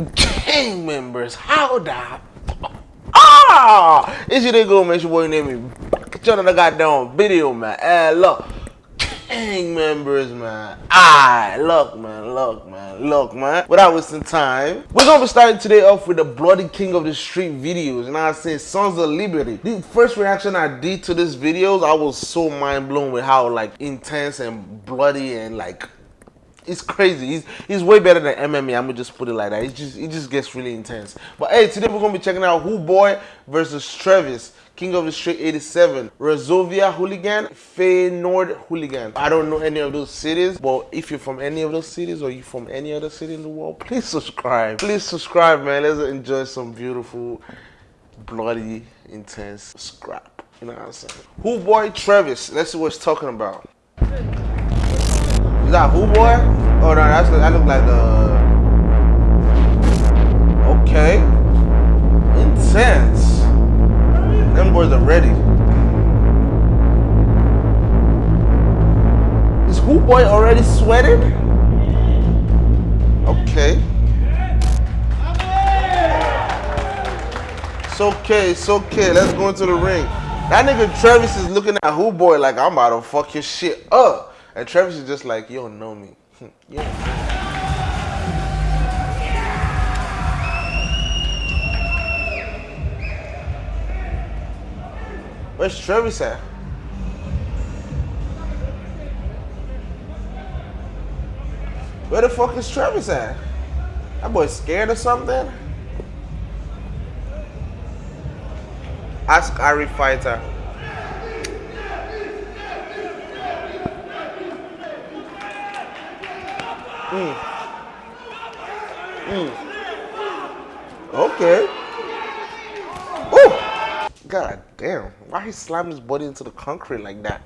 gang members, how the ah? It's your nigga, man. It's your boy name me. Get you another goddamn video, man. Hey, look, gang members, man. Ah, look, man, look, man, look, man. Without wasting time, we're gonna be starting today off with the Bloody King of the Street videos. And I say Sons of Liberty. The first reaction I did to this videos, I was so mind blown with how like intense and bloody and like it's crazy. He's he's way better than MMA. I'm gonna just put it like that. It just he just gets really intense. But hey, today we're gonna be checking out Who Boy versus Travis, King of the Street 87, Resovia Hooligan, Feyenoord Hooligan. I don't know any of those cities, but if you're from any of those cities or you're from any other city in the world, please subscribe. Please subscribe, man. Let's enjoy some beautiful, bloody, intense scrap. You know what I'm saying? Who Boy Travis. Let's see what he's talking about. Is that Who Boy? Oh no, that's that look like the. Okay. Intense. Them boys are ready. Is Who Boy already sweated? Okay. It's okay, it's okay. Let's go into the ring. That nigga Travis is looking at Who Boy like I'm about to fuck your shit up. And Travis is just like, you don't know me. you. Where's Travis at? Where the fuck is Travis at? That boy scared or something? Ask Ari Fighter. Mm. Mm. Okay. Oh! God damn. Why he slammed his body into the concrete like that?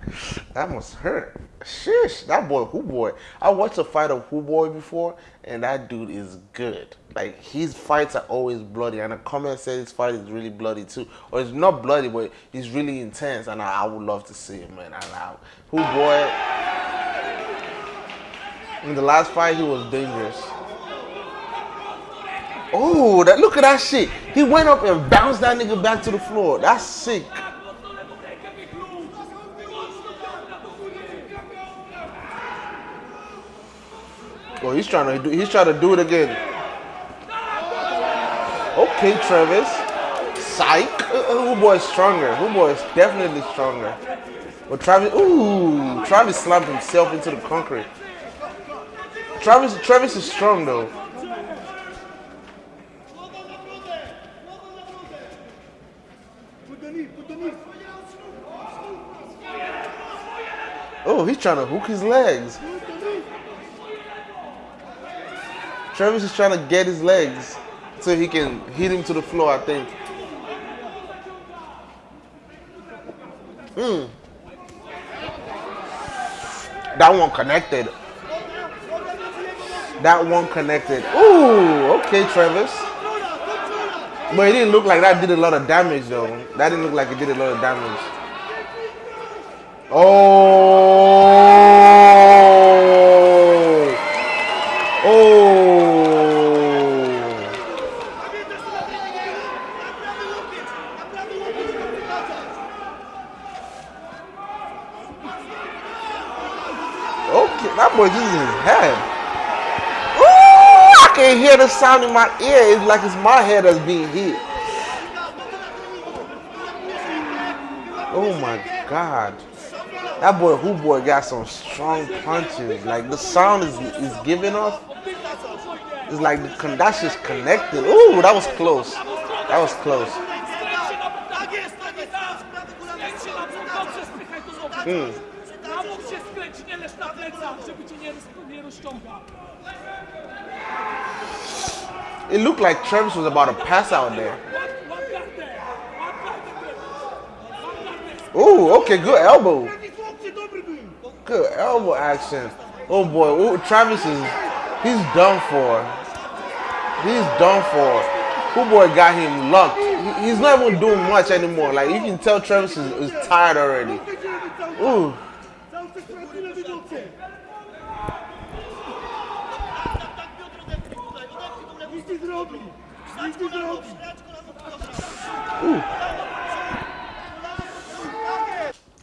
That must hurt. Shish, that boy, Who Boy. I watched a fight of Who Boy before, and that dude is good. Like, his fights are always bloody, and a comment said his fight is really bloody too. Or it's not bloody, but he's really intense, and I, I would love to see it, man. I, I, Who Boy in the last fight, he was dangerous. Oh, that look at that shit. He went up and bounced that nigga back to the floor. That's sick. Oh, he's trying to do he's trying to do it again. Okay, Travis. Psych. Uh, who boy is stronger? Who boy is definitely stronger. But Travis, ooh, Travis slammed himself into the concrete. Travis Travis is strong though. Oh, he's trying to hook his legs. Travis is trying to get his legs so he can hit him to the floor, I think. Hmm. That one connected. That one connected. Ooh, okay, Travis. But it didn't look like that did a lot of damage, though. That didn't look like it did a lot of damage. Oh. Oh. Okay, that boy just his head can hear the sound in my ear. It's like it's my head that's being hit. Oh my God. That boy Who Boy got some strong punches. Like the sound is is giving off. It's like the that's just connected. Ooh, that was close. That was close. Hmm. It looked like Travis was about to pass out there. Ooh, okay, good elbow. Good elbow action. Oh boy, Ooh, Travis is, he's done for. He's done for. Who boy got him locked. He's not even doing much anymore. Like you can tell Travis is, is tired already. Ooh.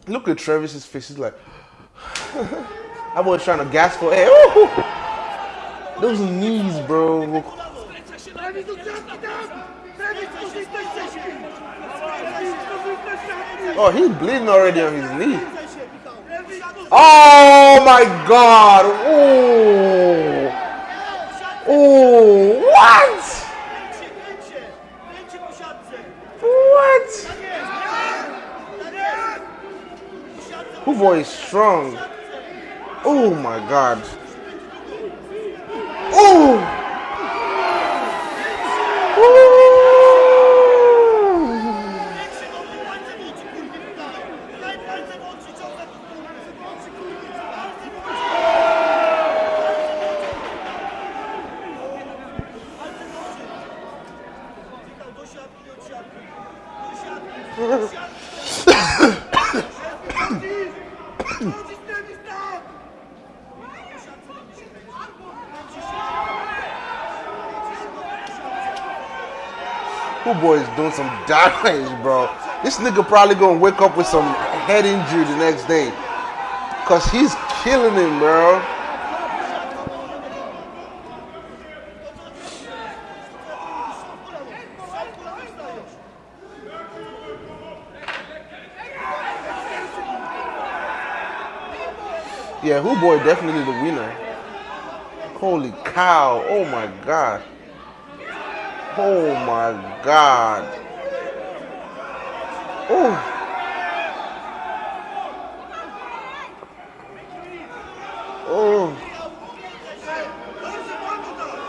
Look at Travis's face. He's like, I was trying to gasp for air. Those knees, bro. Oh, he's bleeding already on his knee. Oh my God! Oh, oh, what? What? Who voice strong? Oh my God! Oh! Who boy is doing some damage, bro. This nigga probably gonna wake up with some head injury the next day. Cause he's killing him, bro. Yeah, who boy definitely the winner. Holy cow. Oh my god. Oh my god. Oh. Oh.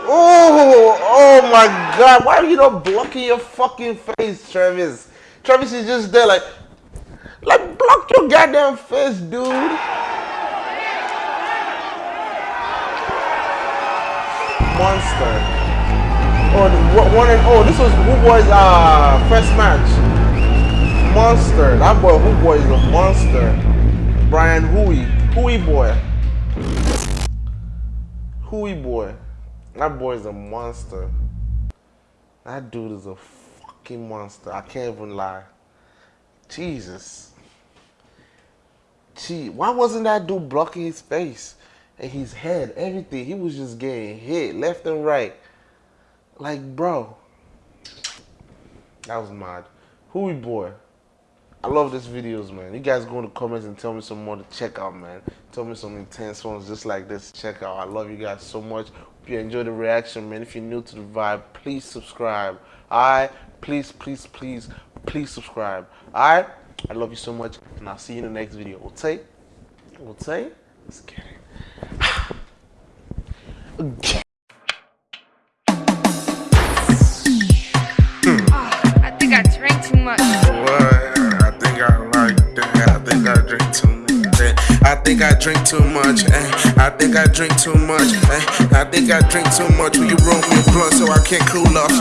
Oh, oh my god. Why are you not blocking your fucking face, Travis? Travis is just there like, like block your goddamn face, dude. Monster. Oh, the, one and oh, this was Who Boy's uh first match. Monster. That boy Who Boy is a monster. Brian Hui. Hui boy. Hui boy. That boy is a monster. That dude is a fucking monster. I can't even lie. Jesus. Gee, why wasn't that dude blocking his face? And his head, everything. He was just getting hit left and right. Like, bro, that was mad. Hui boy. I love these videos, man. You guys go in the comments and tell me some more to check out, man. Tell me some intense ones just like this. Check out. I love you guys so much. Hope you enjoy the reaction, man. If you're new to the vibe, please subscribe. I please, please, please, please subscribe. Alright? I love you so much, and I'll see you in the next video. We'll take, we'll take. Let's get it. I think I drank too much. What? I think I like that. I think I drink too much. I think I drink too much. Eh? I think I drink too much. Eh? I think I drink too much. Will you roll me a blunt so I can't cool off?